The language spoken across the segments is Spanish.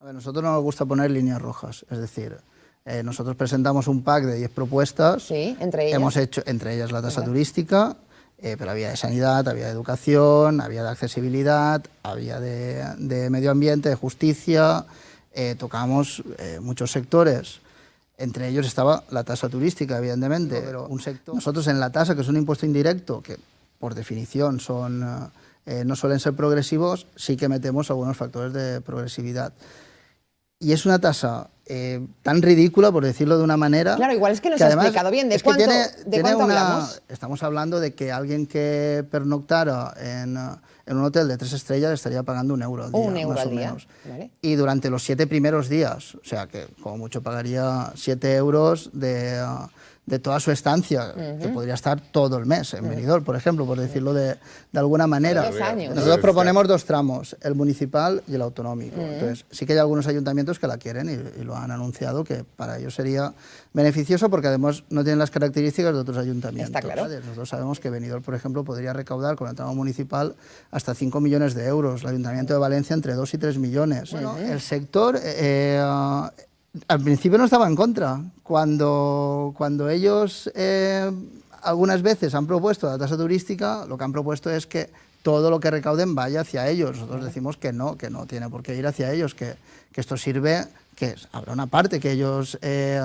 A ver, nosotros no nos gusta poner líneas rojas, es decir, eh, nosotros presentamos un pack de 10 propuestas. Sí, entre ellas. Hemos hecho, entre ellas la tasa turística, eh, pero había de sanidad, había de educación, había de accesibilidad, había de, de medio ambiente, de justicia, eh, tocamos eh, muchos sectores. Entre ellos estaba la tasa turística, evidentemente, pero un sector. Nosotros en la tasa, que es un impuesto indirecto, que por definición son, eh, no suelen ser progresivos, sí que metemos algunos factores de progresividad. Y es una tasa eh, tan ridícula, por decirlo de una manera. Claro, igual es que no se ha explicado bien. ¿De es que cuánto- tiene- de tiene cuánto una- hablamos? Estamos hablando de que alguien que pernoctara en, en un hotel de tres estrellas estaría pagando un euro al día. Un euro más al o día, menos. vale. Y durante los siete primeros días, o sea que como mucho pagaría siete euros de, de toda su estancia, que podría estar todo el mes en Benidorm, por ejemplo, por decirlo de, de alguna manera. Años. Nosotros proponemos dos tramos, el municipal y el autonómico. Entonces, sí que hay algunos ayuntamientos que la quieren y, y lo han anunciado, que para ellos sería beneficioso porque además no tienen las características de otros ayuntamientos. Está claro. Nosotros sabemos que Benidorm, por ejemplo, podría recaudar con el tramo municipal hasta 5 millones de euros, el Ayuntamiento de Valencia entre 2 y 3 millones. Bueno, el sector... eh, al principio no estaba en contra. Cuando, cuando ellos eh, algunas veces han propuesto la tasa turística, lo que han propuesto es que todo lo que recauden vaya hacia ellos. Nosotros decimos que no, que no tiene por qué ir hacia ellos, que, que esto sirve, que habrá una parte que ellos eh,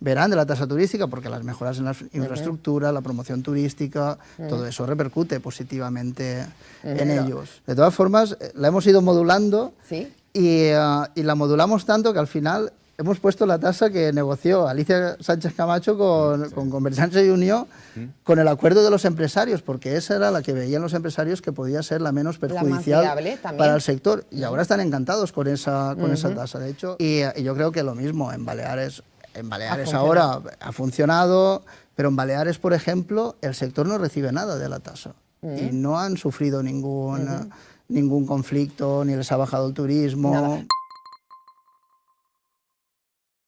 verán de la tasa turística, porque las mejoras en la infraestructura, la promoción turística, todo eso repercute positivamente en ellos. De todas formas, eh, la hemos ido modulando Sí. y, eh, y la modulamos tanto que al final hemos puesto la tasa que negoció Alicia Sánchez Camacho con, con Convergencia y Unión con el acuerdo de los empresarios, porque esa era la que veían los empresarios que podía ser la menos perjudicial también. para el sector. Y ahora están encantados con esa, con esa tasa, de hecho. Y, y yo creo que lo mismo en Baleares. En Baleares ahora ha funcionado, pero en Baleares, por ejemplo, el sector no recibe nada de la tasa. Y no han sufrido ningún, ningún conflicto, ni les ha bajado el turismo. Nada.